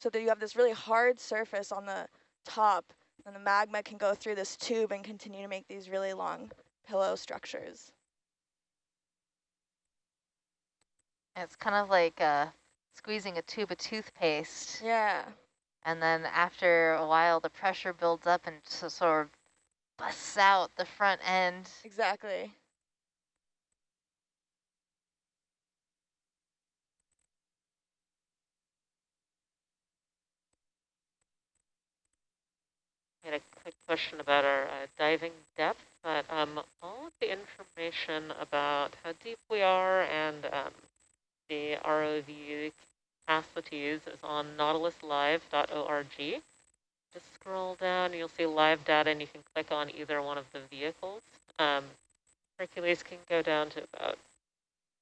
so that you have this really hard surface on the top and the magma can go through this tube and continue to make these really long pillow structures. It's kind of like uh, squeezing a tube of toothpaste. Yeah. And then after a while, the pressure builds up and so sort of busts out the front end. Exactly. Had a quick question about our uh, diving depth, but um, all of the information about how deep we are and um, the ROV capacities is on nautiluslive.org. Just scroll down, you'll see live data, and you can click on either one of the vehicles. Um, Hercules can go down to about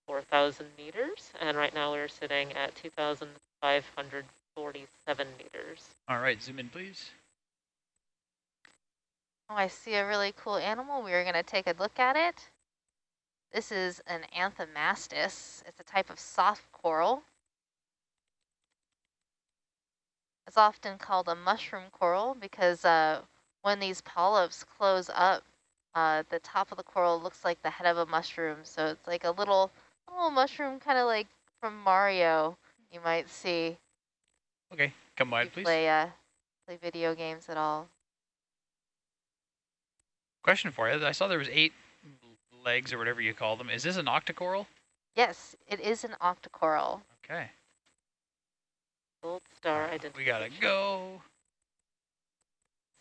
4,000 meters, and right now we're sitting at 2,547 meters. All right, zoom in, please. Oh, I see a really cool animal. We are going to take a look at it. This is an anthomastus. It's a type of soft coral. It's often called a mushroom coral because uh, when these polyps close up, uh, the top of the coral looks like the head of a mushroom. So it's like a little, little mushroom, kind of like from Mario, you might see. Okay, come wide, please. Play, uh, play video games at all. Question for you. I saw there was eight legs or whatever you call them. Is this an octocoral? Yes, it is an octocoral. Okay. Gold star identification. We gotta go.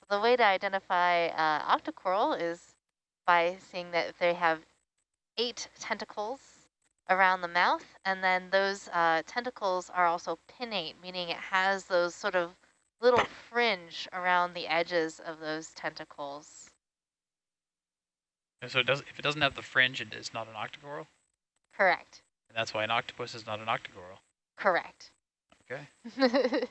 So the way to identify uh, octocoral is by seeing that they have eight tentacles around the mouth, and then those uh, tentacles are also pinnate, meaning it has those sort of little fringe around the edges of those tentacles. And so it does, if it doesn't have the fringe, it is not an octocoral? Correct. And that's why an octopus is not an octocoral? Correct. Okay.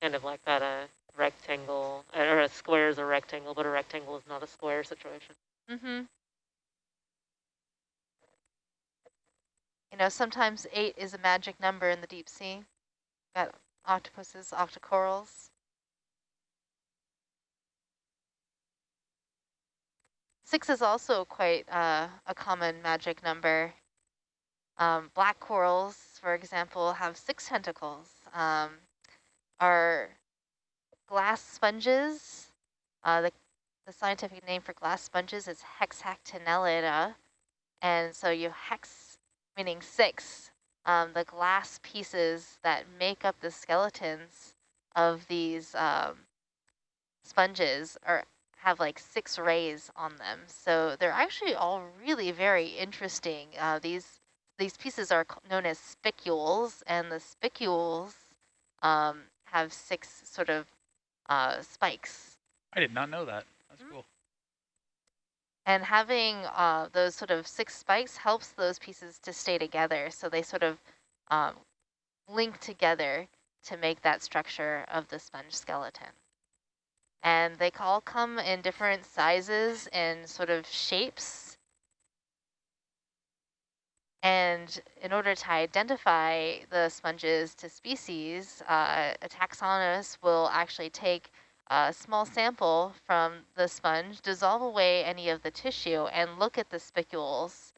kind of like that a rectangle, or a square is a rectangle, but a rectangle is not a square situation. Mm-hmm. You know, sometimes eight is a magic number in the deep sea. Got octopuses, octocorals. Six is also quite uh, a common magic number. Um, black corals, for example, have six tentacles. Um, our glass sponges, uh, the, the scientific name for glass sponges is Hexactinellida. And so you hex, meaning six, um, the glass pieces that make up the skeletons of these um, sponges are have like six rays on them. So they're actually all really very interesting. Uh, these these pieces are known as spicules, and the spicules um, have six sort of uh, spikes. I did not know that. That's mm -hmm. cool. And having uh, those sort of six spikes helps those pieces to stay together. So they sort of um, link together to make that structure of the sponge skeleton and they all come in different sizes and sort of shapes. And in order to identify the sponges to species, uh, a taxonomist will actually take a small sample from the sponge, dissolve away any of the tissue, and look at the spicules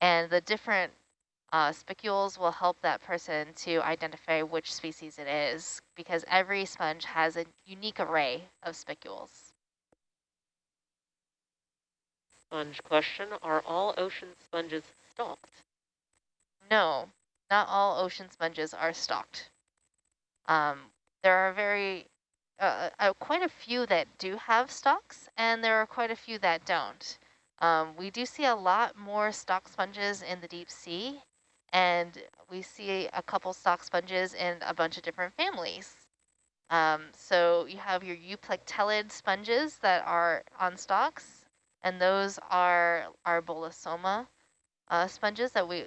and the different uh, spicules will help that person to identify which species it is because every sponge has a unique array of spicules. Sponge question, are all ocean sponges stalked? No, not all ocean sponges are stalked. Um, there are very, uh, uh, quite a few that do have stalks and there are quite a few that don't. Um, we do see a lot more stalk sponges in the deep sea and we see a couple stalk sponges in a bunch of different families. Um, so you have your euplectellid sponges that are on stalks, and those are our bolosoma uh, sponges that we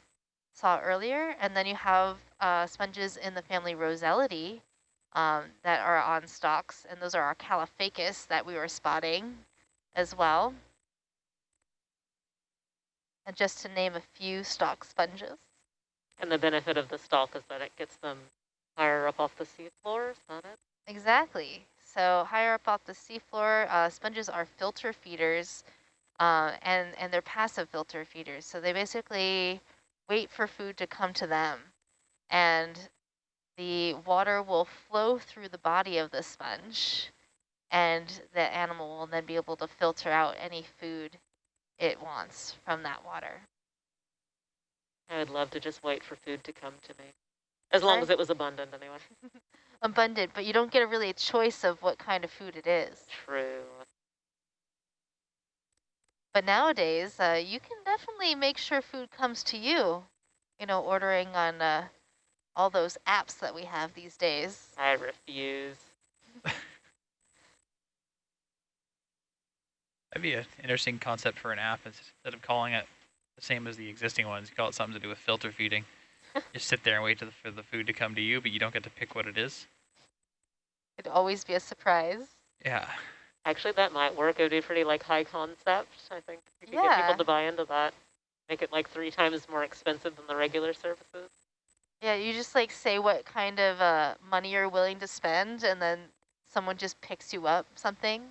saw earlier. And then you have uh, sponges in the family Rosellidae um, that are on stalks, and those are our Caulophacus that we were spotting as well. And just to name a few stalk sponges. And the benefit of the stalk is that it gets them higher up off the seafloor, is that it? Exactly. So higher up off the seafloor, uh, sponges are filter feeders, uh, and, and they're passive filter feeders. So they basically wait for food to come to them. And the water will flow through the body of the sponge, and the animal will then be able to filter out any food it wants from that water. I would love to just wait for food to come to me. As long Right. as it was abundant, anyway. Abundant, but you don't get a really a choice of what kind of food it is. True. But nowadays, uh, you can definitely make sure food comes to you, you know, ordering on uh, all those apps that we have these days. I refuse. That'd be an interesting concept for an app instead of calling it the same as the existing ones. You call it something to do with filter feeding. Just sit there and wait to the, for the food to come to you, but you don't get to pick what it is. It'd always be a surprise. Yeah. Actually, that might work. It would be pretty like high concept. I think you could get people to buy into that. Make it like three times more expensive than the regular services. Yeah, you just like say what kind of uh, money you're willing to spend, and then someone just picks you up something.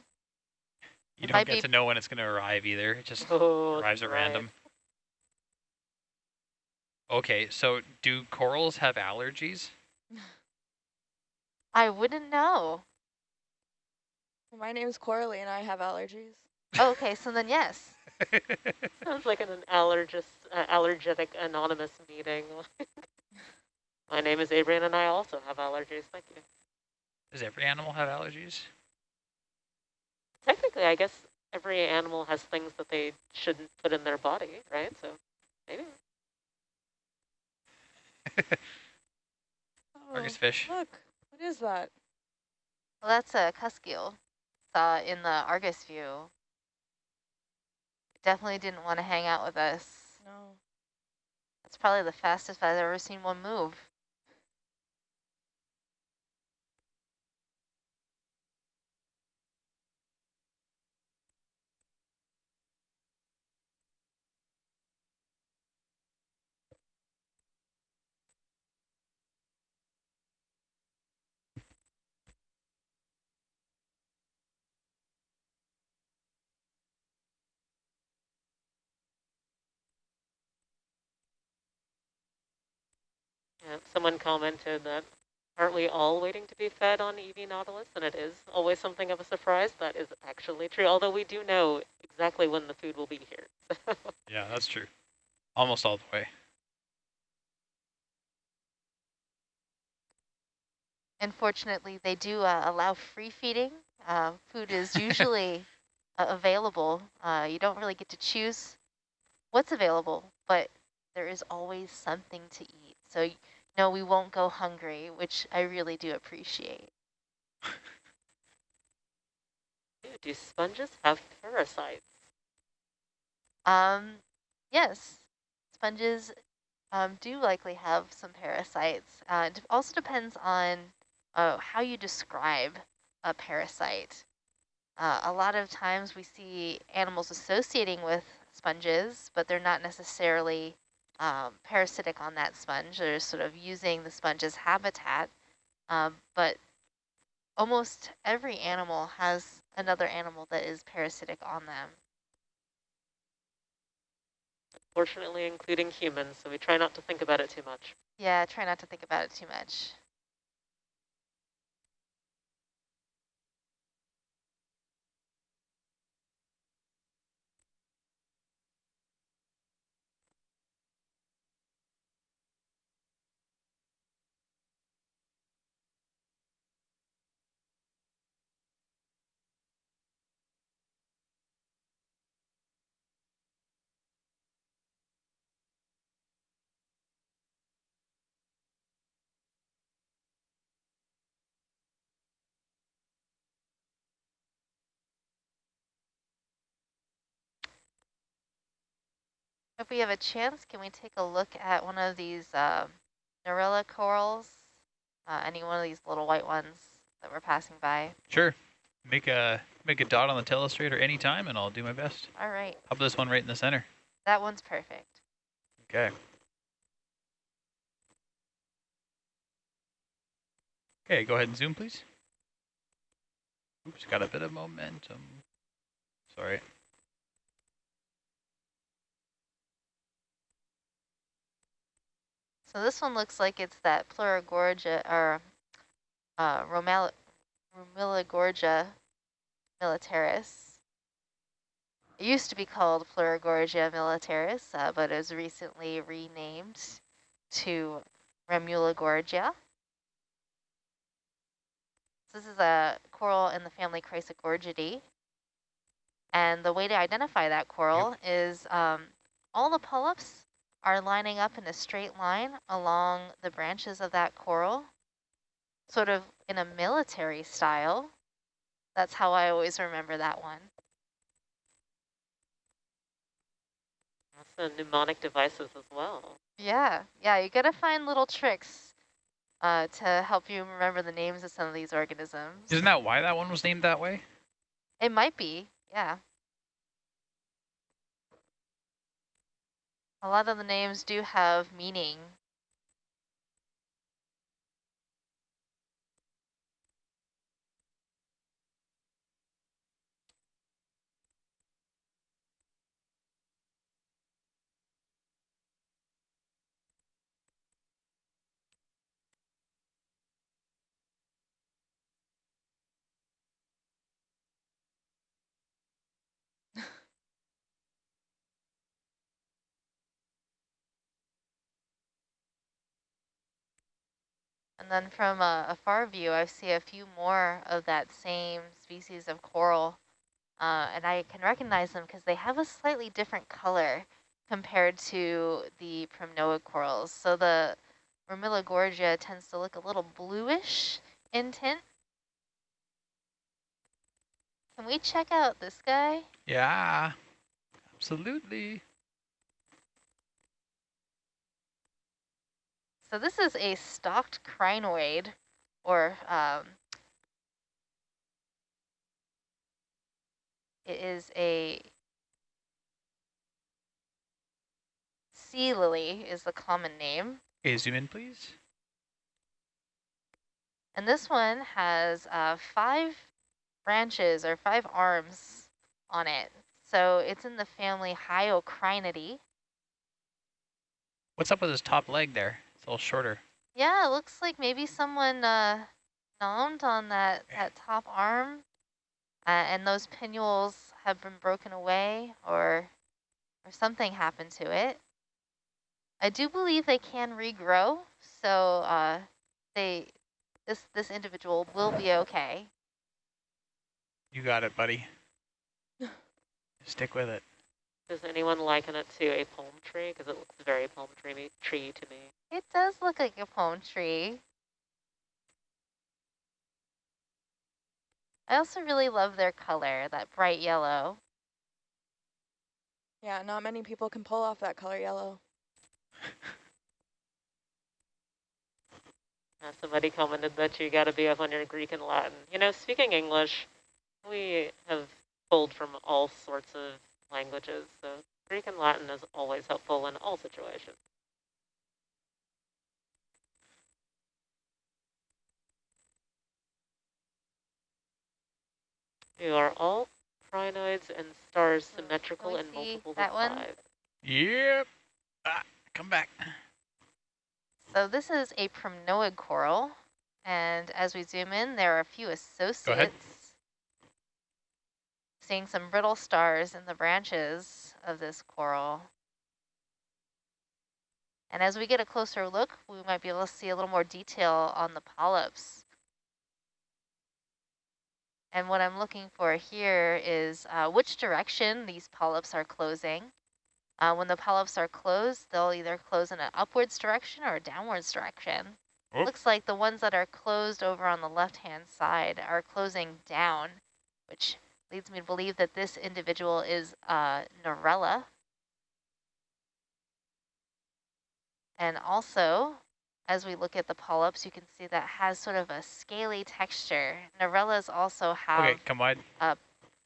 You It don't get to know when it's going to arrive either. It just Oh, arrives at right. random. Okay, so do corals have allergies? I wouldn't know. My name's Coralie and I have allergies. Oh, okay, so then yes. Sounds like an allergist, uh, allergetic anonymous meeting. My name is Adrian, and I also have allergies. Thank you. Does every animal have allergies? Technically, I guess every animal has things that they shouldn't put in their body, right? So maybe. Argus Oh, fish. look, what is that? Well, that's a cuskeel. Saw uh, in the Argus view. Definitely didn't want to hang out with us. No. That's probably the fastest I've ever seen one move. Yeah, someone commented that aren't we all waiting to be fed on EV Nautilus? And it is always something of a surprise. That is actually true, although we do know exactly when the food will be here. Yeah, that's true. Almost all the way. Unfortunately, they do uh, allow free feeding. Uh, food is usually uh, available. Uh, you don't really get to choose what's available, but there is always something to eat. So, no, we won't go hungry, which I really do appreciate. do sponges have parasites? Um, yes, sponges um, do likely have some parasites. Uh, it also depends on uh, how you describe a parasite. Uh, a lot of times we see animals associating with sponges, but they're not necessarily um, parasitic on that sponge. They're sort of using the sponge as habitat. Um, but almost every animal has another animal that is parasitic on them. Fortunately, including humans, so we try not to think about it too much. Yeah, try not to think about it too much. If we have a chance, can we take a look at one of these uh, corals? Uh, any one of these little white ones that we're passing by? Sure. Make a make a dot on the telestrator anytime and I'll do my best. All right. How about this one right in the center? That one's perfect. Okay. Okay, go ahead and zoom, please. Oops, got a bit of momentum. Sorry. So this one looks like it's that Pleurogorgia or uh, Romel Romilogorgia militaris. It used to be called Pleurogorgia militaris, uh, but it was recently renamed to Remulogorgia. This is a coral in the family Chrysogorgiidae. And the way to identify that coral yep. is um, all the polyps are lining up in a straight line along the branches of that coral, sort of in a military style. That's how I always remember that one. That's the mnemonic devices as well. Yeah, yeah, you gotta find little tricks uh, to help you remember the names of some of these organisms. Isn't that why that one was named that way? It might be, yeah. A lot of the names do have meaning. And then from a, a, far view, I see a few more of that same species of coral. Uh, and I can recognize them because they have a slightly different color compared to the primnoid corals. So the Romilogorgia tends to look a little bluish in tint. Can we check out this guy? Yeah, absolutely. So this is a stalked crinoid, or um, it is a sea lily is the common name. Okay, zoom in, please. And this one has uh, five branches or five arms on it. So it's in the family Hyocrinidae. What's up with his top leg there? Little shorter. Yeah, it looks like maybe someone uh, nommed on that, that top arm uh, and those pinnules have been broken away or, or something happened to it. I do believe they can regrow, so uh, they this this individual will be okay. You got it, buddy. Stick with it. Does anyone liken it to a palm tree? Because it looks very palm tree, tree to me. It does look like a palm tree. I also really love their color, that bright yellow. Yeah, not many people can pull off that color yellow. uh, somebody commented that you got to be up on your Greek and Latin. You know, speaking English, we have pulled from all sorts of languages, so Greek and Latin is always helpful in all situations. You are all crinoids and stars symmetrical and multiple that one? five. Yep. Ah, come back. So this is a primnoid coral, and as we zoom in, there are a few associates. Seeing some brittle stars in the branches of this coral. And as we get a closer look, we might be able to see a little more detail on the polyps. And what I'm looking for here is uh, which direction these polyps are closing. Uh, when the polyps are closed, they'll either close in an upwards direction or a downwards direction. Oh. Looks like the ones that are closed over on the left-hand side are closing down, which leads me to believe that this individual is uh, Narella. And also, as we look at the polyps, you can see that has sort of a scaly texture. Narellas also have okay, come wide. Uh,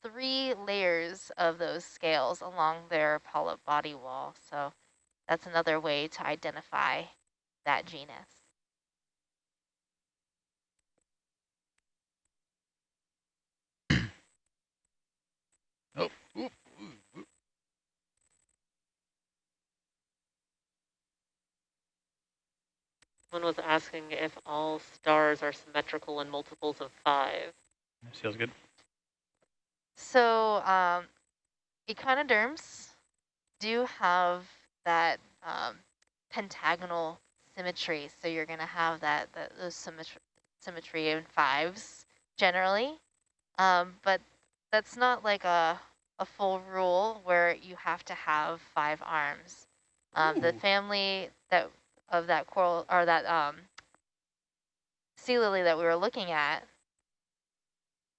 three layers of those scales along their polyp body wall. So that's another way to identify that genus. One was asking if all stars are symmetrical in multiples of five. Feels good. So um, echinoderms do have that um, pentagonal symmetry. So you're going to have that, that those symmetry, symmetry in fives generally. Um, but that's not like a, a full rule where you have to have five arms. Um, the family that of that coral or that um, sea lily that we were looking at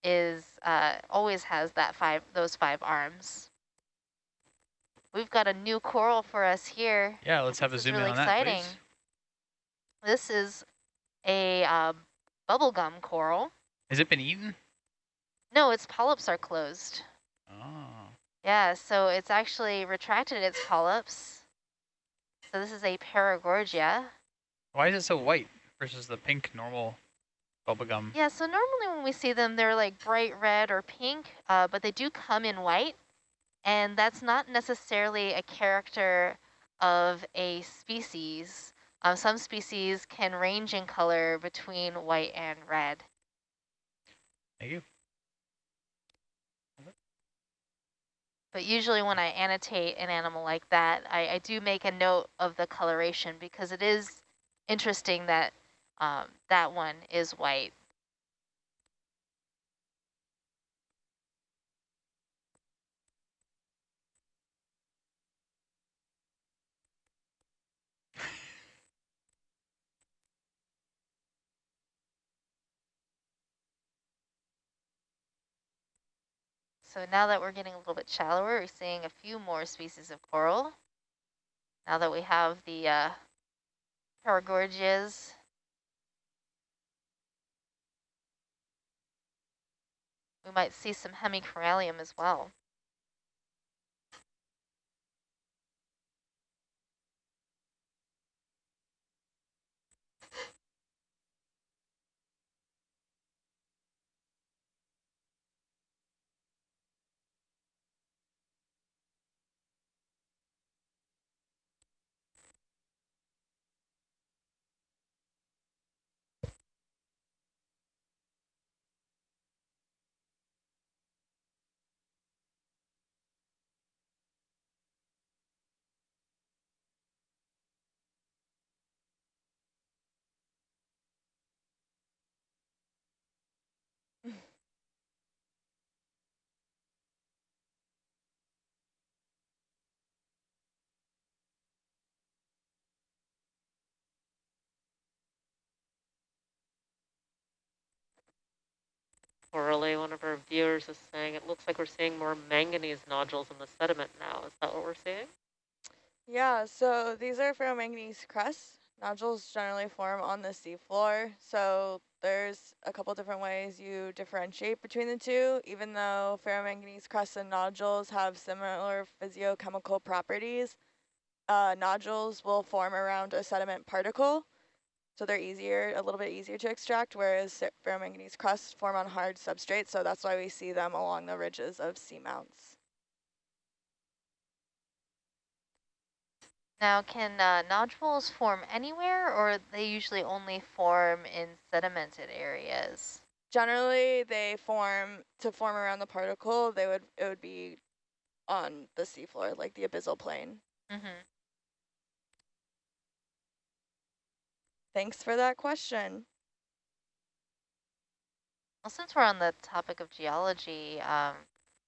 is uh, always has that five those five arms. We've got a new coral for us here. Yeah, let's have This a zoom really in on exciting. that, please. This is a uh, bubblegum coral. Has it been eaten? No, its polyps are closed. Oh. Yeah, so it's actually retracted its polyps. So this is a paragorgia. Why is it so white versus the pink normal bubblegum? Yeah, so normally when we see them, they're like bright red or pink, uh, but they do come in white. And that's not necessarily a character of a species. Um, some species can range in color between white and red. Thank you. But usually when I annotate an animal like that, I, I do make a note of the coloration because it is interesting that um, that one is white. So now that we're getting a little bit shallower, we're seeing a few more species of coral. Now that we have the uh, paragorgias. We might see some hemicorallium as well. Coralie, one of our viewers is saying it looks like we're seeing more manganese nodules in the sediment now. Is that what we're seeing? Yeah, so these are ferromanganese crusts. Nodules generally form on the seafloor, so there's a couple different ways you differentiate between the two, even though ferromanganese crusts and nodules have similar physiochemical properties. Uh, nodules will form around a sediment particle, so they're easier, a little bit easier to extract, whereas ferromanganese crusts form on hard substrates, so that's why we see them along the ridges of seamounts. Now, can uh, nodules form anywhere or they usually only form in sedimented areas? Generally, they form to form around the particle. They would it would be on the seafloor, like the abyssal plain. Mm-hmm. Thanks for that question. Well, since we're on the topic of geology, um,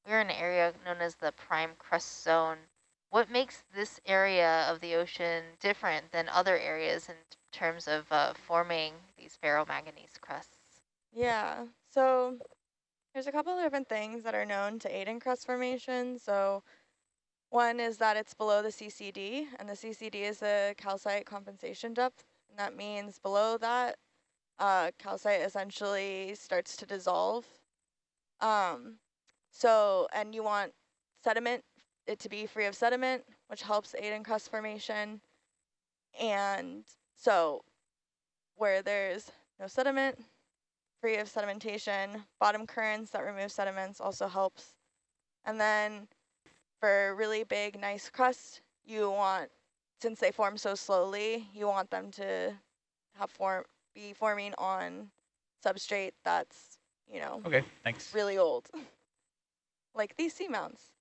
we're in an area known as the prime crust zone. What makes this area of the ocean different than other areas in terms of uh, forming these ferromanganese crusts? Yeah. So there's a couple of different things that are known to aid in crust formation. So one is that it's below the CCD, and the CCD is the calcite compensation depth. And that means below that, uh, calcite essentially starts to dissolve. Um, so, and you want sediment, it to be free of sediment, which helps aid in crust formation. And so where there's no sediment, free of sedimentation, bottom currents that remove sediments also helps. And then for really big, nice crust, you want, since they form so slowly, you want them to have form be forming on substrate that's, you know, Okay, thanks. really old. like these seamounts.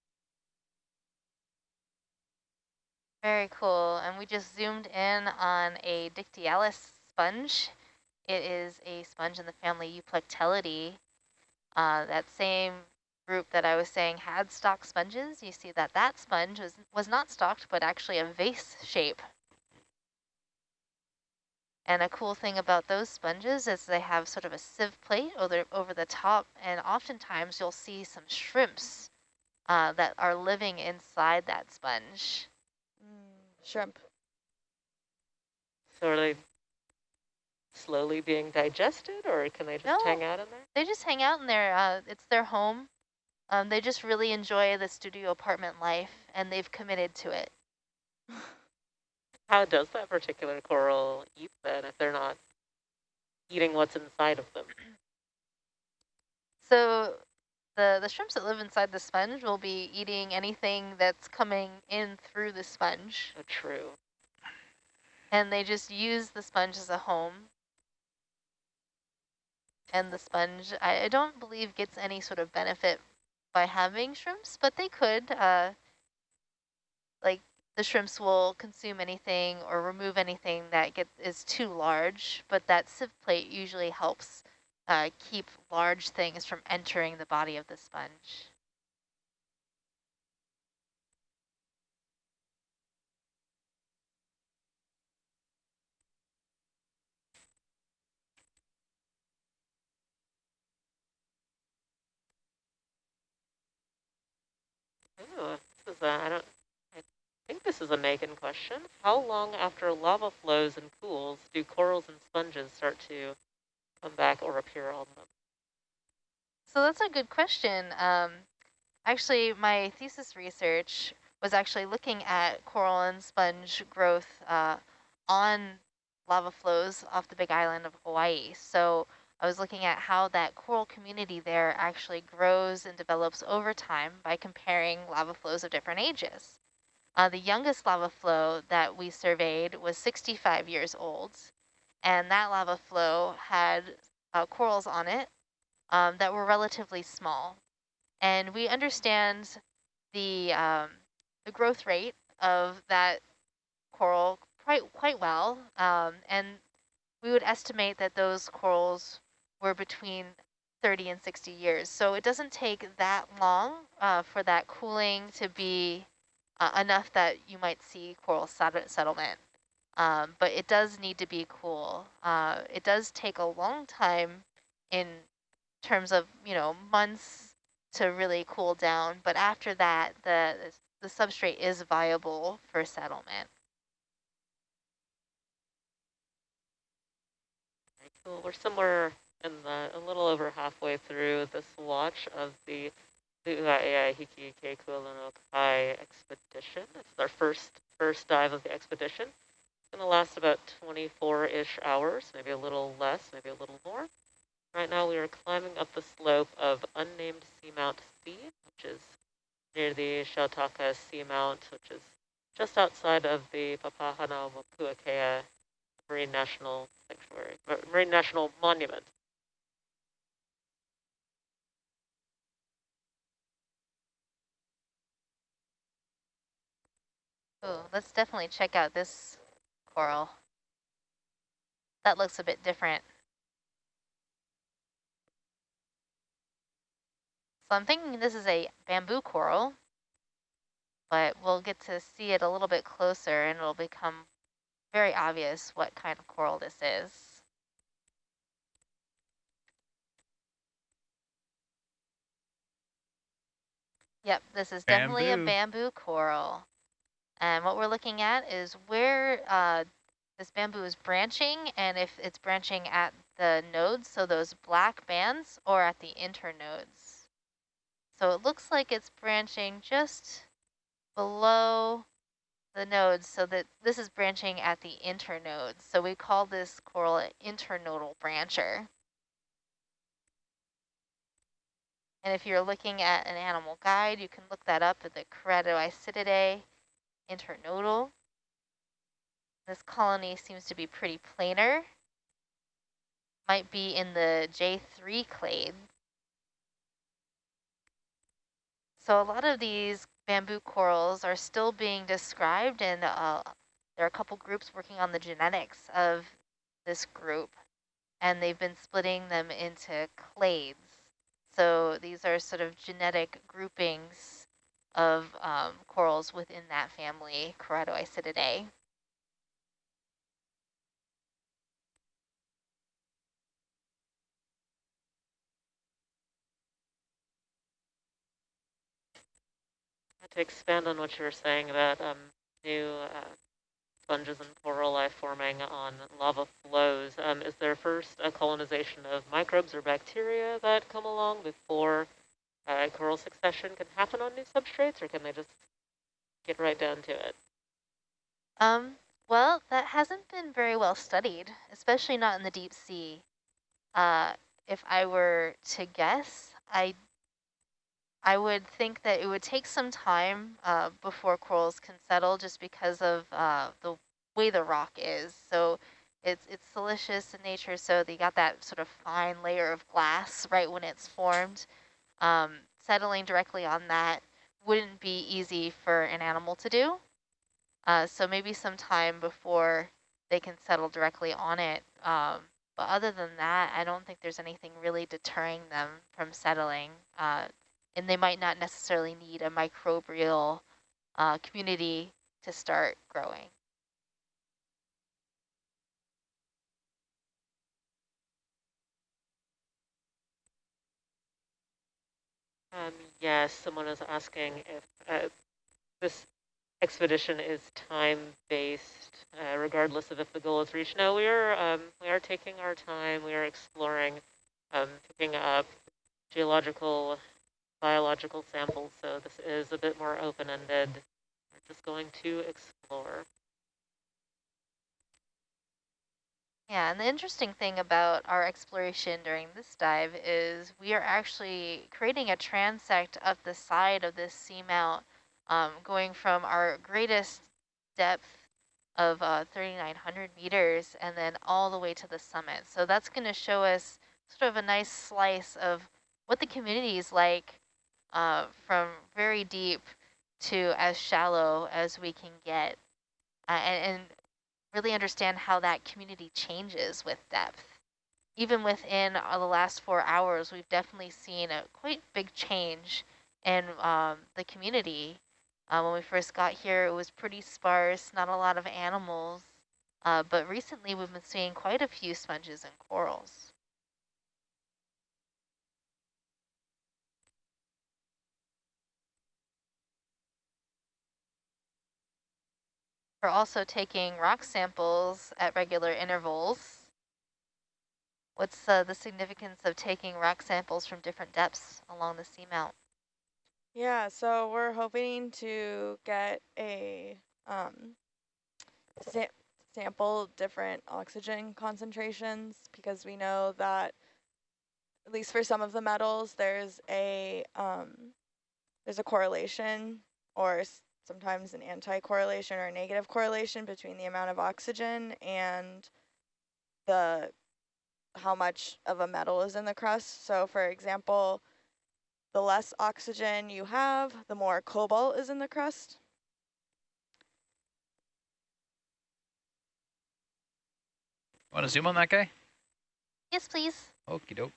Very cool. And we just zoomed in on a Dictyaulus sponge. It is a sponge in the family Euplectellidae. Uh, that same group that I was saying had stalked sponges. You see that that sponge was, was not stalked, but actually a vase shape. And a cool thing about those sponges is they have sort of a sieve plate over, over the top, and oftentimes you'll see some shrimps uh, that are living inside that sponge. Mm, shrimp. So are they slowly being digested or can they just No. hang out in there? They just hang out in there. Uh, it's their home. Um, they just really enjoy the studio apartment life, and they've committed to it. How does that particular coral eat then if they're not eating what's inside of them? So the, the shrimps that live inside the sponge will be eating anything that's coming in through the sponge, Oh, true. and they just use the sponge as a home. And the sponge, I, I don't believe gets any sort of benefit by having shrimps, but they could. Uh, like the shrimps will consume anything or remove anything that get is too large, but that sieve plate usually helps uh, keep large things from entering the body of the sponge. Ooh, this is a, I don't, I think this is a Megan question. How long after lava flows and cools do corals and sponges start to come back or appear on them? So that's a good question. Um, actually, my thesis research was actually looking at coral and sponge growth uh, on lava flows off the big island of Hawaii. So I was looking at how that coral community there actually grows and develops over time by comparing lava flows of different ages. Uh, the youngest lava flow that we surveyed was 65 years old, and that lava flow had uh, corals on it um, that were relatively small. And we understand the, um, the growth rate of that coral quite, quite well. Um, and we would estimate that those corals were between 30 and 60 years. So it doesn't take that long uh, for that cooling to be uh, enough that you might see coral set settlement. Um, but it does need to be cool. Uh, it does take a long time in terms of, you know, months to really cool down. But after that, the, the substrate is viable for settlement. Cool. We're somewhere the, a little over halfway through this watch of the Hiki Ke Kualonokai expedition. It's our first first dive of the expedition. It's going to last about 24-ish hours, maybe a little less, maybe a little more. Right now we are climbing up the slope of unnamed Seamount C, which is near the Shautaka Seamount, which is just outside of the Papahānaumokuākea Marine National Sanctuary, Marine National Monument. Oh, let's definitely check out this coral. That looks a bit different. So I'm thinking this is a bamboo coral, but we'll get to see it a little bit closer and it'll become very obvious what kind of coral this is. Yep, this is definitely a Bamboo. bamboo coral. And what we're looking at is where uh, this bamboo is branching and if it's branching at the nodes, so those black bands, or at the internodes. So it looks like it's branching just below the nodes so that this is branching at the internodes. So we call this coral an internodal brancher. And if you're looking at an animal guide, you can look that up at the Keratoisididae internodal. This colony seems to be pretty planar might be in the J3 clade. So a lot of these bamboo corals are still being described and uh, there are a couple groups working on the genetics of this group and they've been splitting them into clades. So these are sort of genetic groupings of um, corals within that family, Keratoisididae. To expand on what you were saying about um, new uh, sponges and coral life forming on lava flows, um, is there first a colonization of microbes or bacteria that come along before uh, coral succession can happen on new substrates, or can they just get right down to it? Um, well, that hasn't been very well studied, especially not in the deep sea. Uh, if I were to guess, I I would think that it would take some time uh, before corals can settle just because of uh, the way the rock is. So it's it's siliceous in nature, so they got that sort of fine layer of glass right when it's formed. Um, settling directly on that wouldn't be easy for an animal to do. Uh, so maybe some time before they can settle directly on it. Um, but other than that, I don't think there's anything really deterring them from settling. Uh, and they might not necessarily need a microbial uh, community to start growing. Um, yes, someone is asking if uh, this expedition is time-based, uh, regardless of if the goal is reached. No, we are um, we are taking our time. We are exploring, um, picking up geological biological samples, so this is a bit more open-ended. We're just going to explore. Yeah, and the interesting thing about our exploration during this dive is we are actually creating a transect up the side of this seamount, um, going from our greatest depth of uh, 3,900 meters and then all the way to the summit. So that's going to show us sort of a nice slice of what the community is like uh, from very deep to as shallow as we can get uh, and, and really understand how that community changes with depth. Even within uh, the last four hours, we've definitely seen a quite big change in um, the community. Uh, when we first got here, it was pretty sparse, not a lot of animals. Uh, but recently, we've been seeing quite a few sponges and corals. We're also taking rock samples at regular intervals. What's uh, the significance of taking rock samples from different depths along the seamount? Yeah, so we're hoping to get a um, sa sample different oxygen concentrations because we know that at least for some of the metals, there's a um, there's a correlation or sometimes an anti-correlation or a negative correlation between the amount of oxygen and the how much of a metal is in the crust. So for example, the less oxygen you have, the more cobalt is in the crust. Want to zoom on that guy? Yes, please. Okie doke.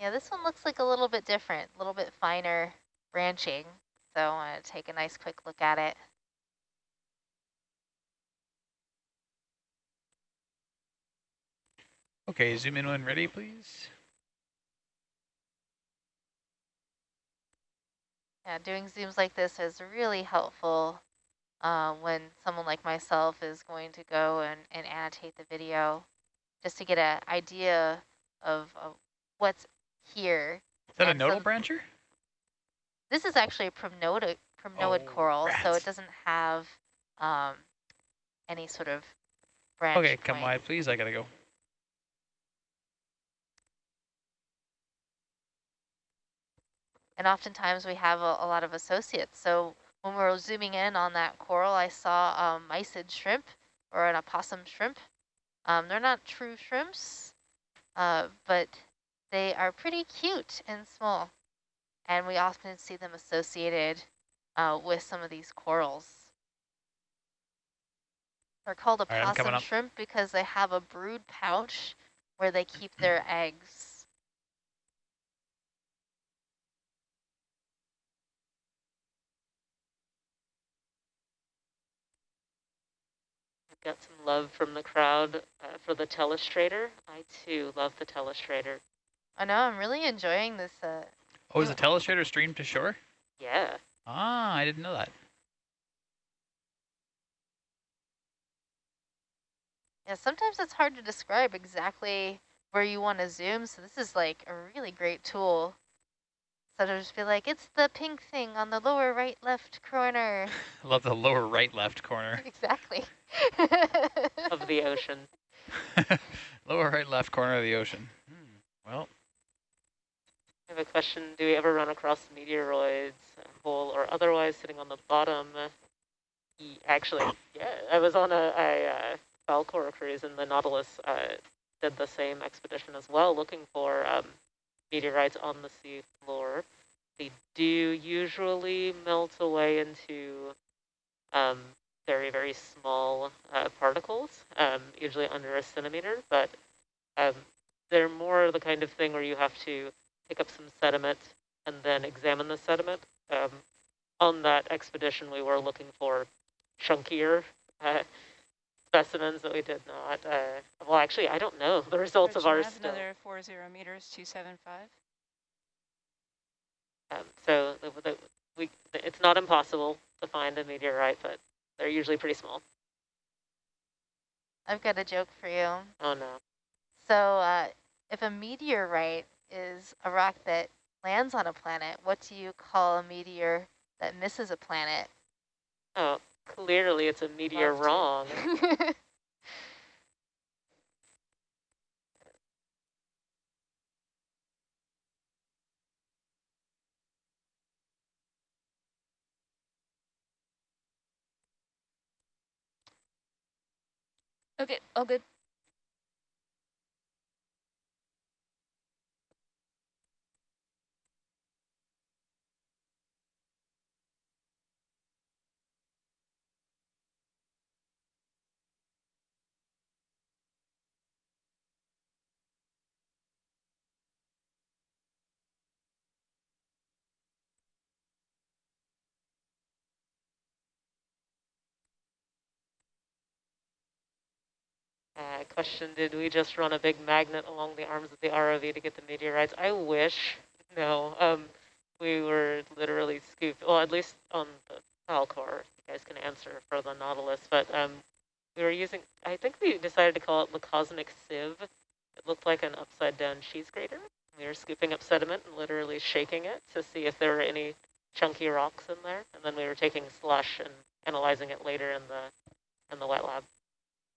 Yeah, this one looks like a little bit different, a little bit finer branching. So I want to take a nice quick look at it. Okay, zoom in when ready, please. Yeah, doing zooms like this is really helpful uh, when someone like myself is going to go and, and annotate the video just to get an idea of, of what's here. Is that And a nodal so- brancher? This is actually a primnoid, primnoid Oh, coral, so it doesn't have um, any sort of branch Okay, come wide, please. I gotta go. And oftentimes we have a, a lot of associates. So when we were zooming in on that coral, I saw a mysid shrimp or an opossum shrimp. Um, they're not true shrimps, uh, but they are pretty cute and small. And we often see them associated uh, with some of these corals. They're called right, opossum shrimp because they have a brood pouch where they keep their eggs. I've got some love from the crowd uh, for the telestrator. I too love the telestrator. I know, I'm really enjoying this. Uh, oh, is the telestrator streamed to shore? Yeah. Ah, I didn't know that. Yeah, sometimes it's hard to describe exactly where you want to zoom, so this is like a really great tool. So to just be like, it's the pink thing on the lower right left corner. I love the lower right left corner. exactly. of the ocean. lower right left corner of the ocean. Hmm. Well. I have a question. Do we ever run across meteoroids, whole or otherwise, sitting on the bottom? Actually, yeah, I was on a, a, Falcor cruise and the Nautilus uh, did the same expedition as well, looking for um, meteorites on the sea floor. They do usually melt away into um, very, very small uh, particles, um, usually under a centimeter, but um, they're more the kind of thing where you have to pick up some sediment and then examine the sediment. Um, on that expedition, we were looking for chunkier uh, specimens that we did not. Uh, well, actually, I don't know the results of ours. Still. Another four zero meters, two seven five. Um, so the, the, we, it's not impossible to find a meteorite, but they're usually pretty small. I've got a joke for you. Oh no. So uh, if a meteorite is a rock that lands on a planet, what do you call a meteor that misses a planet? Oh, Clearly it's a meteor wrong. okay, all good. Uh, question, did we just run a big magnet along the arms of the ROV to get the meteorites? I wish. No. Um, we were literally scooped, well, at least on the Falcor. You guys can answer for the Nautilus. But um, we were using, I think we decided to call it the Cosmic Sieve. It looked like an upside-down cheese grater. We were scooping up sediment and literally shaking it to see if there were any chunky rocks in there. And then we were taking slush and analyzing it later in the in the wet lab.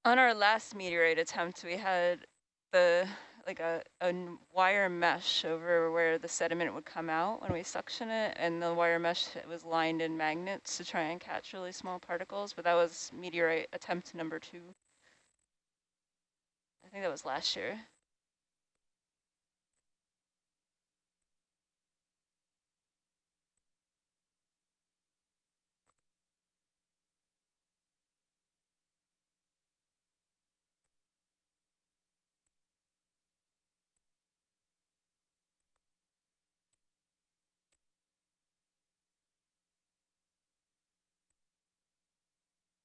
On our last meteorite attempt, we had the like a, a wire mesh over where the sediment would come out when we suction it, and the wire mesh was lined in magnets to try and catch really small particles, but that was meteorite attempt number two. I think that was last year.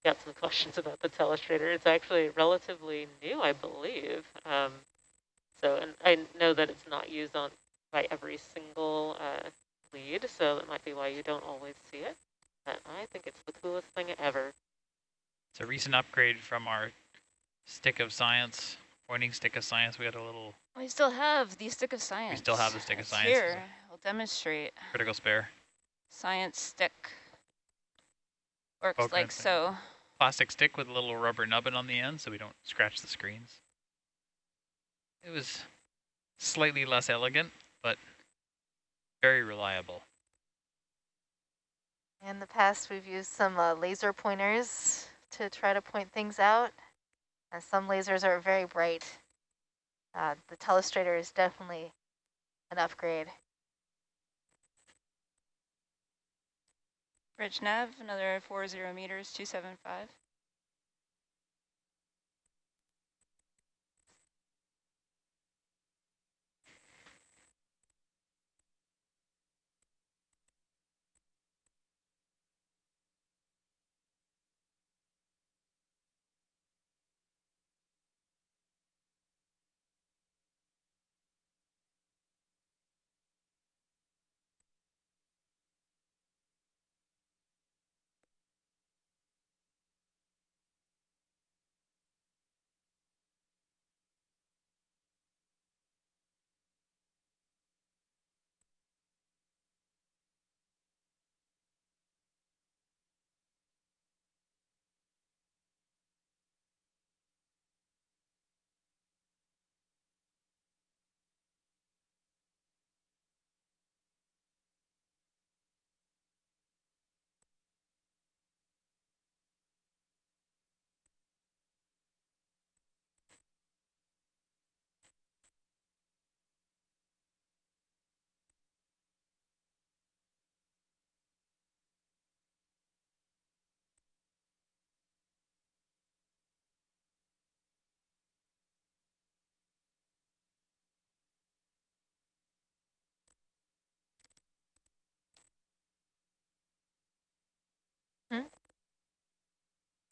Got some questions about the telestrator. It's actually relatively new, I believe. Um, so, and I know that it's not used on by every single uh, lead, so that might be why you don't always see it. But I think it's the coolest thing ever. It's a recent upgrade from our stick of science, pointing stick of science. We had a little. We still have the stick of science. We still have the stick of science. Here, we'll demonstrate. Critical spare. Science stick. Works like so plastic stick with a little rubber nubbin on the end so we don't scratch the screens. It was slightly less elegant, but very reliable. In the past, we've used some uh, laser pointers to try to point things out. And some lasers are very bright. Uh, the telestrator is definitely an upgrade. Bridge nav, another 40 meters, 275.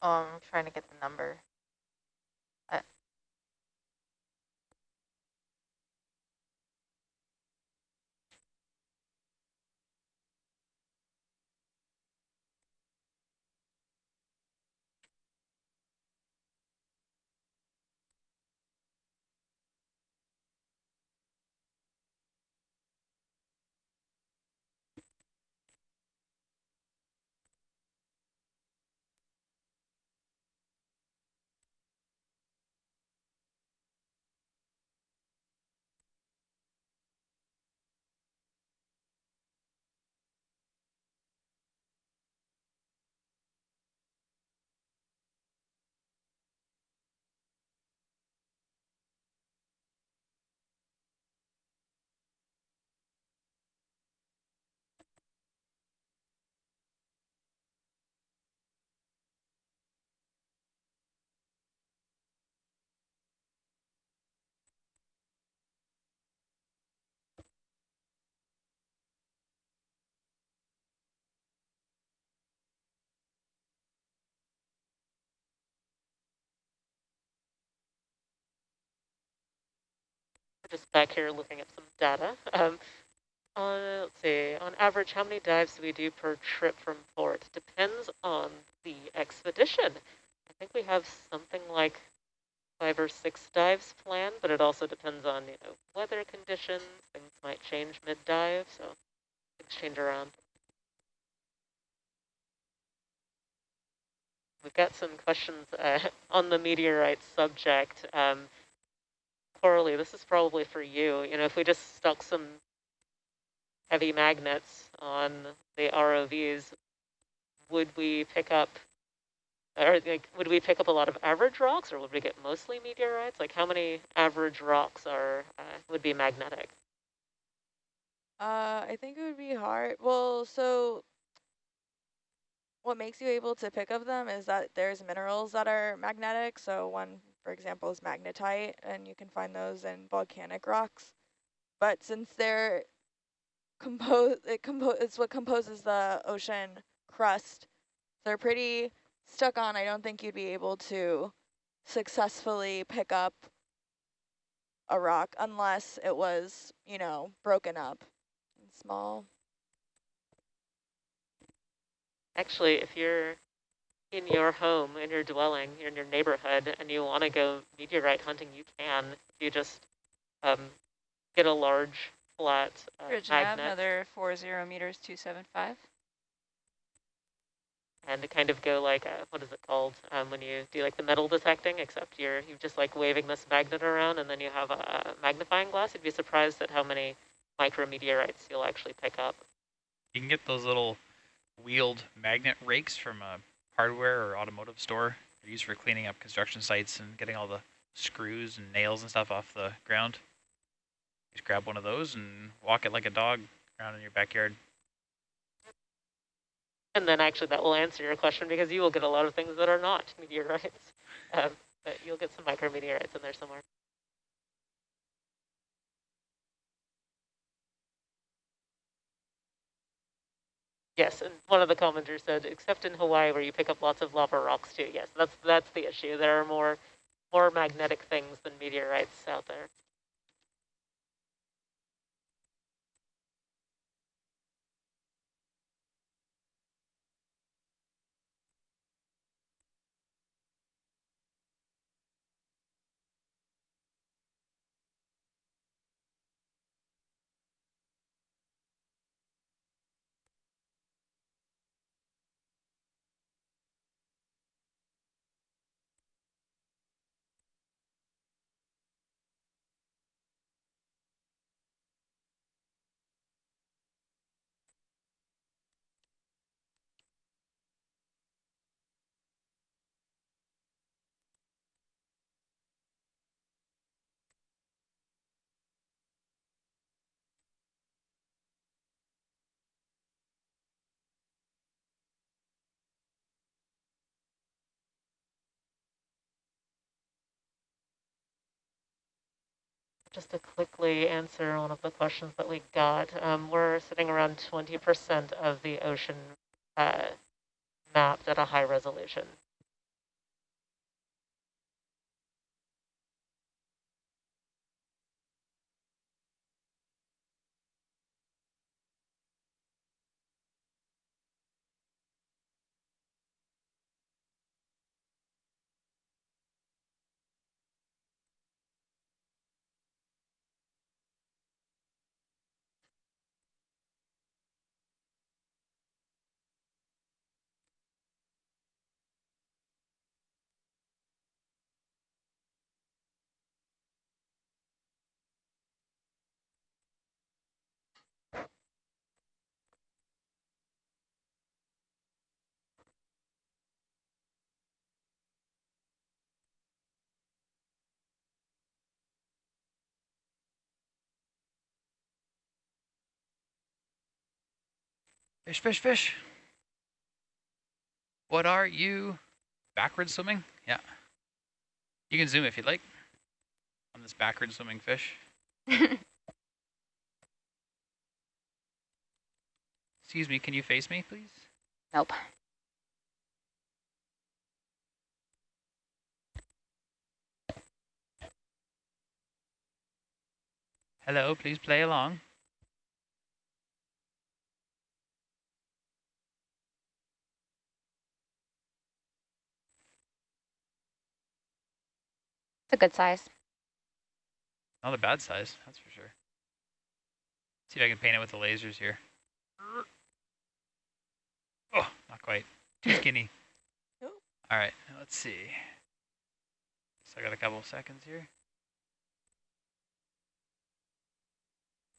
Oh, I'm trying to get the number. Uh, just back here looking at some data. Um, on, let's see, on average, how many dives do we do per trip from port? Depends on the expedition. I think we have something like five or six dives planned, but it also depends on, you know, weather conditions. Things might change mid-dive, so things change around. We've got some questions uh, on the meteorite subject. Um, Coralie, this is probably for you. You know, if we just stuck some heavy magnets on the ROVs, would we pick up, or like, would we pick up a lot of average rocks, or would we get mostly meteorites? Like, how many average rocks are uh, would be magnetic? Uh, I think it would be hard. Well, so what makes you able to pick up them is that there's minerals that are magnetic. So one for example, is magnetite, and you can find those in volcanic rocks. But since they're compose, it compose it's what composes the ocean crust. They're pretty stuck on. I don't think you'd be able to successfully pick up a rock unless it was, you know, broken up and small. Actually, if you're in your home, in your dwelling, in your neighborhood, and you want to go meteorite hunting, you can. You just um, get a large flat uh, Bridge magnet. nav, another 40 meters, 275. And to kind of go like, a, what is it called, um, when you do like the metal detecting, except you're, you're just like waving this magnet around and then you have a magnifying glass. You'd be surprised at how many micrometeorites you'll actually pick up. You can get those little wheeled magnet rakes from a hardware or automotive store. They're used for cleaning up construction sites and getting all the screws and nails and stuff off the ground. Just grab one of those and walk it like a dog around in your backyard. And then actually that will answer your question because you will get a lot of things that are not meteorites. Um, but you'll get some micrometeorites in there somewhere. Yes, and one of the commenters said, except in Hawaii where you pick up lots of lava rocks too. Yes, that's that's the issue. There are more more magnetic things than meteorites out there. Just to quickly answer one of the questions that we got, um, we're sitting around 20% of the ocean uh, mapped at a high resolution. Fish, fish, fish. What are you? Backward swimming? Yeah. You can zoom if you'd like on this backward swimming fish. Excuse me, can you face me, please? Nope. Hello, please play along. A good size. Not a bad size, that's for sure. See if I can paint it with the lasers here. Oh, not quite. Too skinny. Nope. All right, let's see. So I got a couple of seconds here.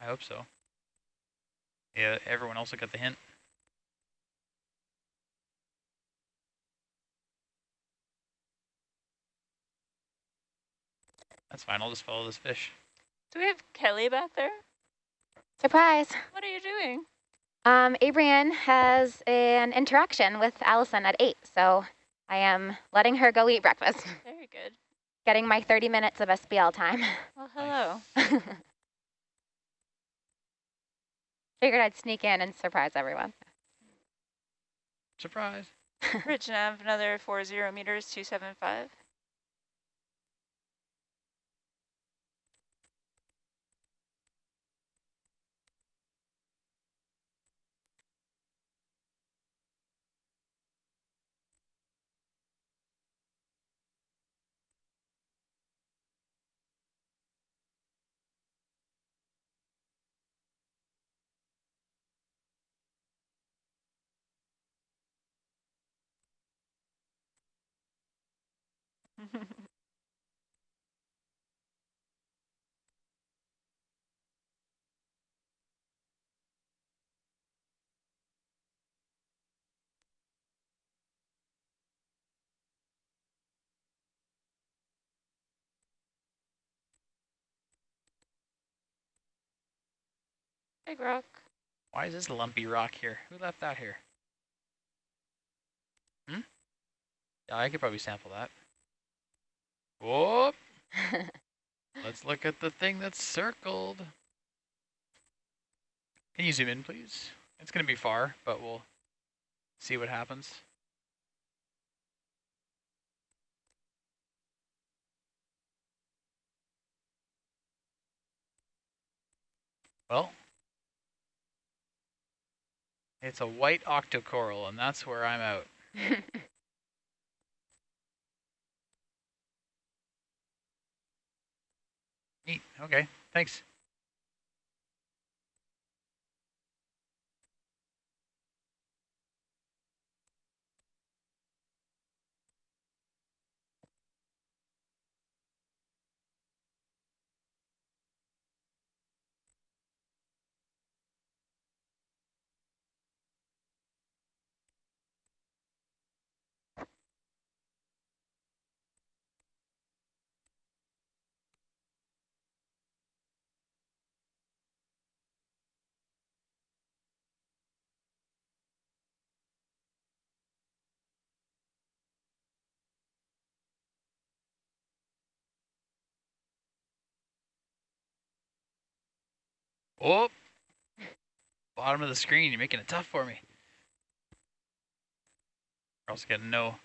I hope so. Yeah, everyone else got the hint. That's fine, I'll just follow this fish. Do we have Kelly back there? Surprise. What are you doing? Um, Abrian has an interaction with Allison at 8, so I am letting her go eat breakfast. Very good. Getting my 30 minutes of SPL time. Well, hello. Figured I'd sneak in and surprise everyone. Surprise. Ridge nav, another 40 meters, 275. Big rock. Why is this lumpy rock here? Who left that here? Hmm? Yeah, I could probably sample that. Whoop! Let's look at the thing that's circled. Can you zoom in, please? It's going to be far, but we'll see what happens. Well, it's a white octocoral, and that's where I'm out. Neat. Okay. Thanks. Oh, bottom of the screen. You're making it tough for me. We're also getting no,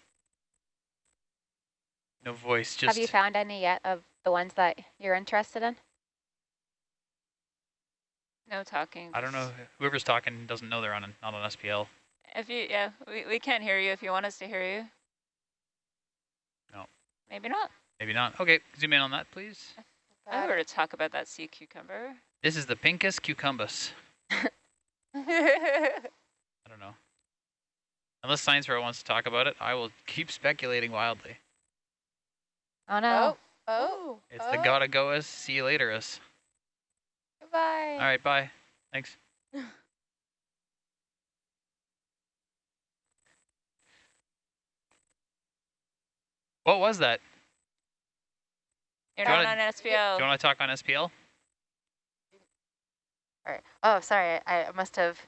no voice. Just Have you found any yet of the ones that you're interested in? No talking. I don't know. Whoever's talking doesn't know they're on an, not on SPL. If you, yeah, we, we can't hear you if you want us to hear you. No. Maybe not. Maybe not. Okay, zoom in on that, please. I were to talk about that sea cucumber. This is the Pincus cucumbus. I don't know. Unless Science Fair wants to talk about it, I will keep speculating wildly. Oh no. Oh. oh it's the gotta go us. See you later us. Goodbye. All right, bye. Thanks. what was that? You're Do you not wanna- on SPL. Do you want to talk on SPL? All right. Oh, sorry. I I must have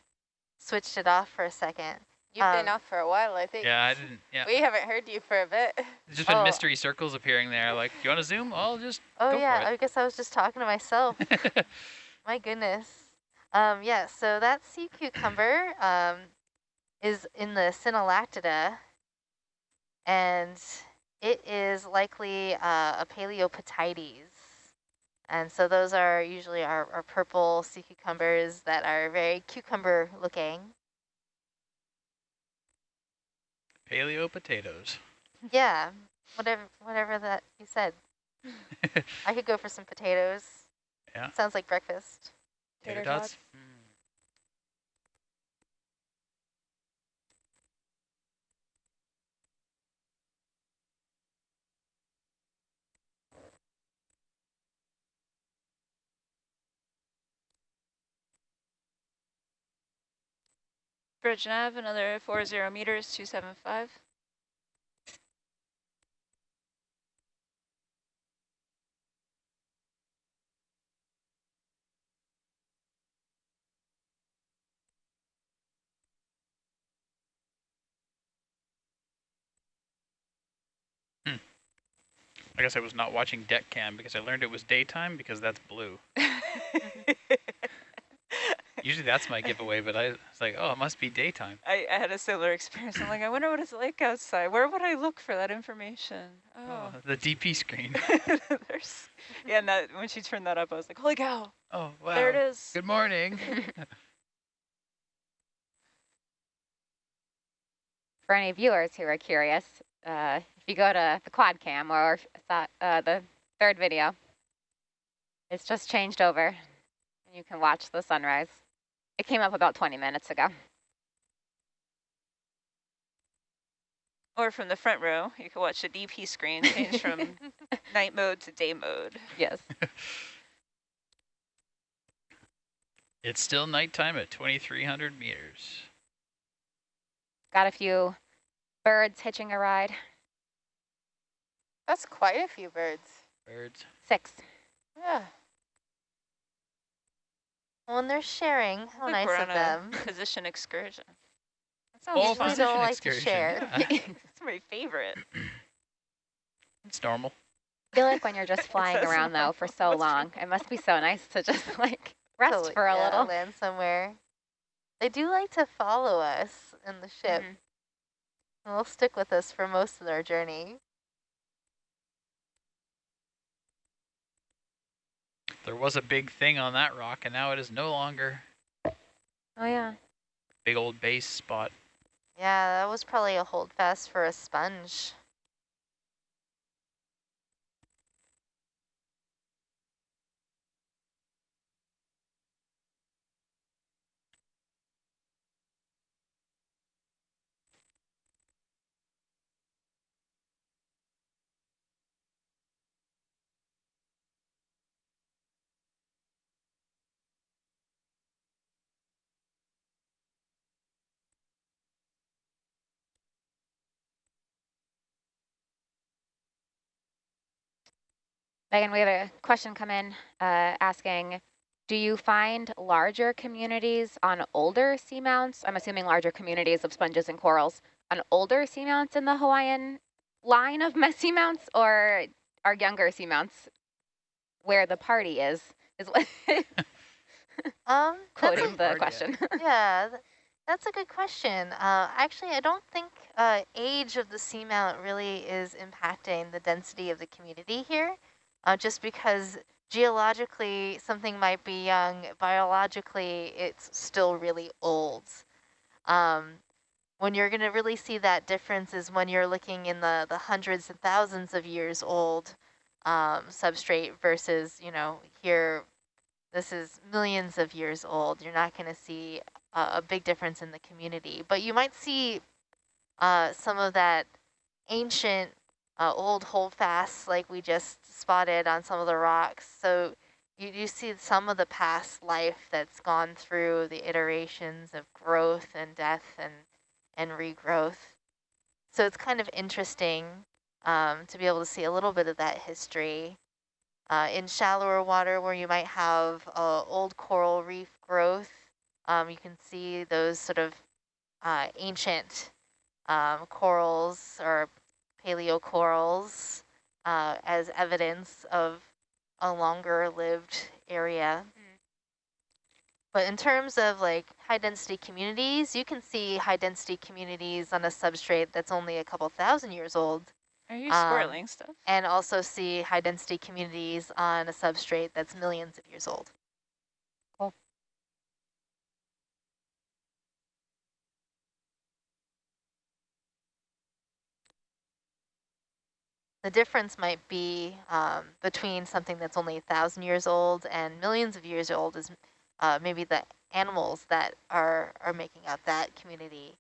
switched it off for a second. You've been Um, off for a while, I think. Yeah, I didn't. Yeah, We haven't heard you for a bit. there's just been Oh. mystery circles appearing there. Like, do you want to zoom? I'll just Oh go yeah, for I guess I was just talking to myself. My goodness. Um, yeah, so that sea cucumber um, is in the Synallactida, and it is likely uh, a Paelopatides. And so those are usually our, our purple sea cucumbers that are very cucumber looking. Paleo potatoes. Yeah, whatever whatever that you said. I could go for some potatoes. Yeah. Sounds like breakfast. Tater tots. tots. Bridge nav, another 40 meters, 275. Hmm. I guess I was not watching deck cam because I learned it was daytime because that's blue. Usually that's my giveaway, but I was like, oh, it must be daytime. I, I had a similar experience. I'm like, I wonder what it's like outside. Where would I look for that information? Oh, Oh, the DP screen. there's, yeah. And that when she turned that up, I was like, holy cow, Oh, wow. there it is. Good morning. For any viewers who are curious, uh, if you go to the quad cam or uh, the third video, it's just changed over and you can watch the sunrise. It came up about 20 minutes ago. Or from the front row, you can watch the DP screen change from night mode to day mode. Yes. it's still nighttime at 2,300 meters. Got a few birds hitching a ride. That's quite a few birds. Birds. Six. Yeah. When they're sharing, how nice we're of on them. position excursion. That sounds Oh, Usually fun. don't position like to excursion, share. yeah. It's my favorite. It's normal. I feel like when you're just flying around though for so long, it must be so nice to just like rest Totally, for a yeah, little. land somewhere. They do like to follow us in the ship. Mhm. and They'll stick with us for most of our journey. There was a big thing on that rock, and now it is no longer Oh yeah. big old base spot. Yeah, that was probably a holdfast for a sponge. Megan, we have a question come in uh, asking, do you find larger communities on older seamounts? I'm assuming larger communities of sponges and corals on older seamounts in the Hawaiian line of messy mounts or are younger seamounts where the party is? Is what Um, quoting the question. yeah, that's a good question. Uh, actually, I don't think uh, age of the seamount really is impacting the density of the community here, uh, just because geologically something might be young, biologically it's still really old. Um, when you're going to really see that difference is when you're looking in the, the hundreds and thousands of years old um, substrate versus, you know, here this is millions of years old. You're not going to see a, big difference in the community, but you might see uh, some of that ancient uh, old holdfasts like we just spotted on some of the rocks. So you do see some of the past life that's gone through the iterations of growth and death and, and regrowth. So it's kind of interesting um, to be able to see a little bit of that history uh, in shallower water where you might have uh, old coral reef growth, um, you can see those sort of uh, ancient um, corals or paleocorals uh, as evidence of a longer lived area. But in terms of like high density communities, you can see high density communities on a substrate that's only a couple thousand years old Are you Um, squirreling stuff? and also see high density communities on a substrate that's millions of years old. The difference might be um, between something that's only a thousand years old and millions of years old is uh, maybe the animals that are, are making up that community.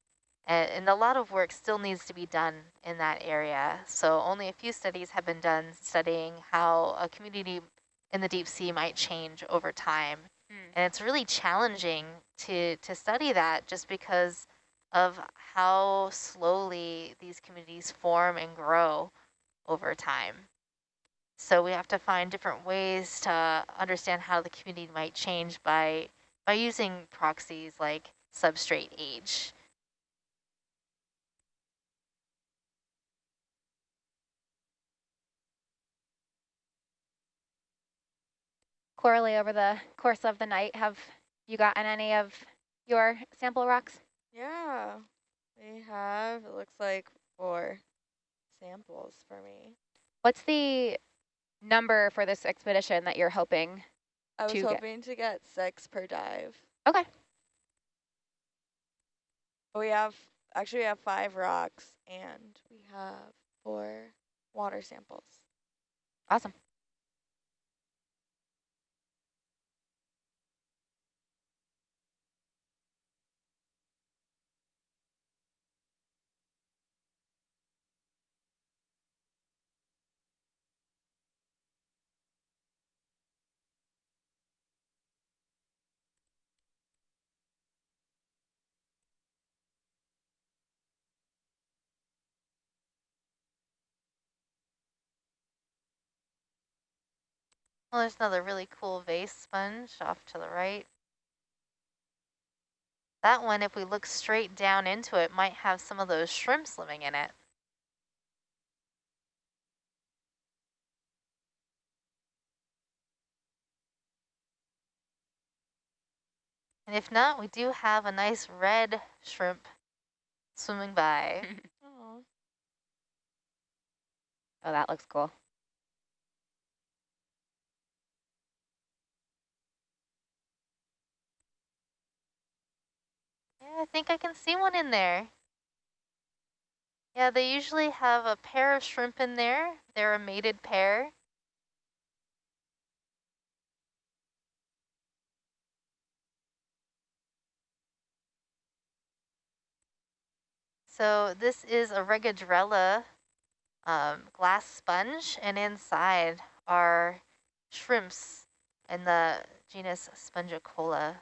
And, and a lot of work still needs to be done in that area. So only a few studies have been done studying how a community in the deep sea might change over time. Mm. And it's really challenging to, to study that just because of how slowly these communities form and grow over time. So we have to find different ways to understand how the community might change by by using proxies like substrate age. Coralie, over the course of the night, have you gotten any of your sample rocks? Yeah, we have, it looks like four samples for me. What's the number for this expedition that you're hoping? I was To get- hoping to get six per dive. Okay. We have, actually we have five rocks and we have four water samples. Awesome. Well, there's another really cool vase sponge off to the right. That one, if we look straight down into it, might have some of those shrimps living in it. And if not, we do have a nice red shrimp swimming by. Oh, that looks cool. I think I can see one in there. Yeah, they usually have a pair of shrimp in there. They're a mated pair. So this is a Regadrella um, glass sponge, and inside are shrimps in the genus Spongicola.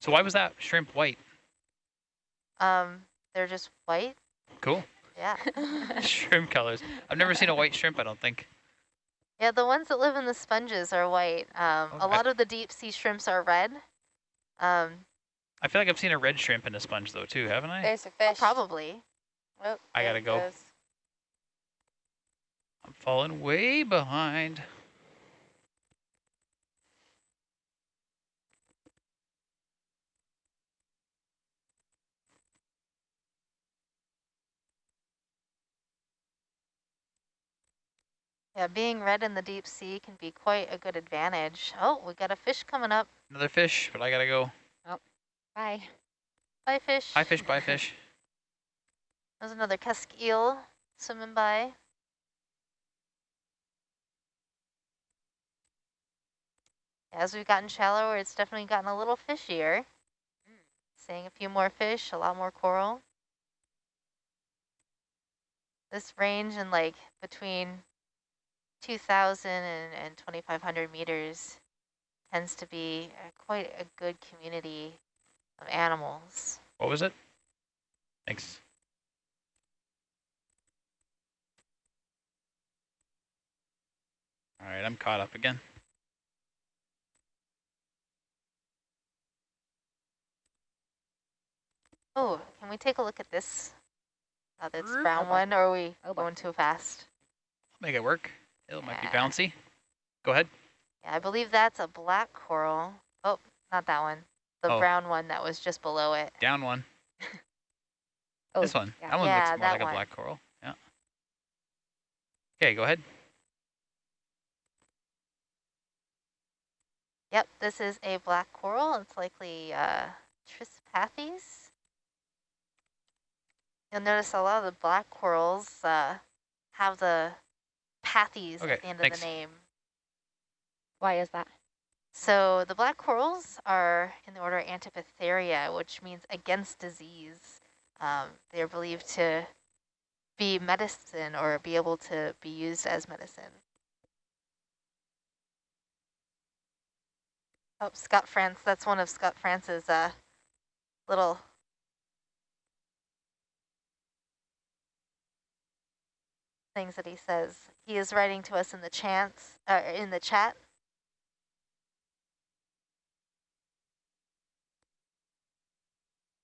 So why was that shrimp white? Um, they're just white. Cool. Yeah. shrimp colors. I've never seen a white shrimp, I don't think. Yeah, the ones that live in the sponges are white. Um, a lot of the deep sea shrimps are red. Um, I feel like I've seen a red shrimp in a sponge though too, haven't I? There's a fish. probably. Oh, I gotta go. goes. I'm falling way behind. Yeah, being red in the deep sea can be quite a good advantage. Oh, we got a fish coming up. Another fish, but I gotta go. Oh, Bye. Bye, fish. Bye, fish, bye fish. There's another cusk eel swimming by. As we've gotten shallower, it's definitely gotten a little fishier. Hmm. Seeing a few more fish, a lot more coral. This range in like between 2,000 and, and 2,500 meters tends to be uh, quite a good community of animals. What was it? Thanks. All right, I'm caught up again. Oh, can we take a look at this? Uh, this brown one, or are we Oh, going too fast? Make it work. It might be bouncy. Go ahead. Yeah, I believe that's a black coral. Oh, not that one. The Oh. brown one that was just below it. Down one. Oh, this one. yeah. That one Yeah, looks more like one. a black coral. Yeah. Okay, go ahead. Yep, this is a black coral. It's likely uh, Trissopathes. You'll notice a lot of the black corals uh, have the pathes Okay, at the end thanks. of the name. Why is that? So the black corals are in the order Antipatharia, which means against disease. Um, they're believed to be medicine or be able to be used as medicine. Oh, Scott France, that's one of Scott France's uh, little things that he says. He is writing to us in the chants, uh, in the chat.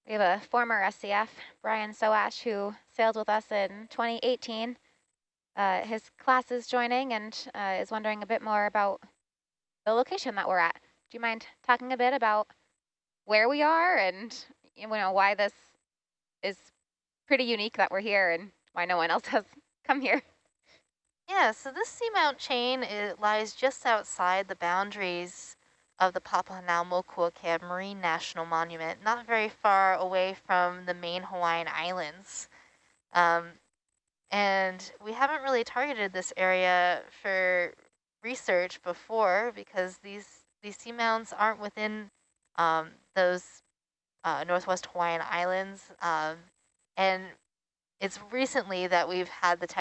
We have a former SCF, Brian Soash, who sailed with us in 2018. Uh, his class is joining and uh, is wondering a bit more about the location that we're at. Do you mind talking a bit about where we are and you know why this is pretty unique that we're here and why no one else has come here? Yeah, so this seamount chain it lies just outside the boundaries of the Papahānaumokuākea Marine National Monument, not very far away from the main Hawaiian Islands. Um, and we haven't really targeted this area for research before because these, these seamounts aren't within um, those uh, Northwest Hawaiian Islands. Um, and it's recently that we've had the tech